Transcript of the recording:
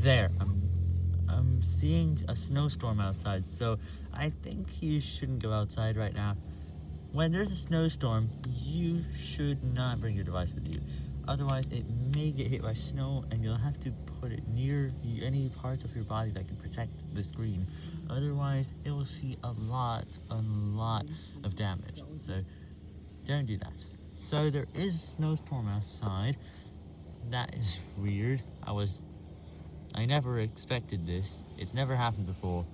there, I'm, I'm seeing a snowstorm outside, so I think you shouldn't go outside right now. When there's a snowstorm, you should not bring your device with you. Otherwise, it may get hit by snow and you'll have to put it near any parts of your body that can protect the screen. Otherwise, it will see a lot, a lot of damage. So, don't do that. So, there is a snowstorm outside. That is weird. I was... I never expected this. It's never happened before.